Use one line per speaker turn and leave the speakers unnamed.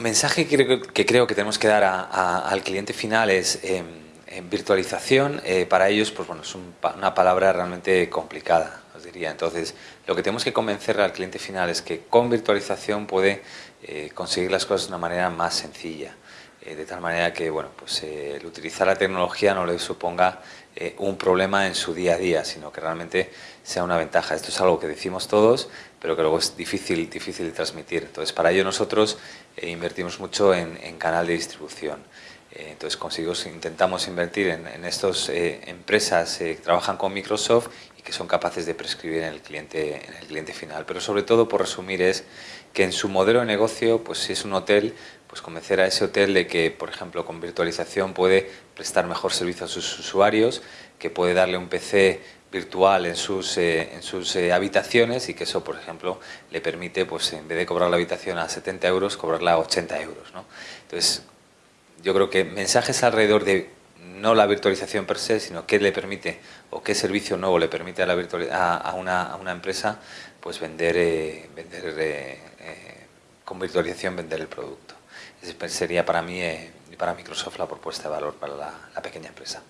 mensaje que creo que, creo que tenemos que dar al cliente final es em, virtualización, eh, para ellos pues bueno, es una palabra realmente complicada, os diría. Entonces, lo que tenemos que convencer al cliente final es que con virtualización puede eh, conseguir las cosas de una manera más sencilla. Eh, de tal manera que bueno, pues, el utilizar la tecnología no le suponga un problema en su día a día, sino que realmente sea una ventaja. Esto es algo que decimos todos, pero que luego es difícil, difícil de transmitir. Entonces, para ello nosotros invertimos mucho en, en canal de distribución. Eh, entonces conseguimos, intentamos invertir en, estas eh, empresas eh, que trabajan con Microsoft que son capaces de prescribir en el, cliente, en el cliente final. Pero sobre todo, por resumir, es que en su modelo de negocio, pues si es un hotel, pues convencer a ese hotel de que, por ejemplo, con virtualización puede prestar mejor servicio a sus usuarios, que puede darle un PC virtual en sus, en sus habitaciones y que eso, por ejemplo, le permite, pues en vez de cobrar la habitación a 70 euros, cobrarla a 80 euros. ¿no? Entonces, yo creo que mensajes alrededor de no la virtualización per se, sino qué le permite o qué servicio nuevo le permite a, la a, una, a una, empresa pues vender, eh, vender eh, eh, con virtualización vender el producto. Esa sería para mí y para Microsoft la propuesta de valor para la pequeña empresa.